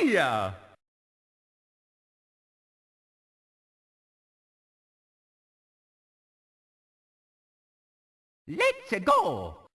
Maria! Let's go!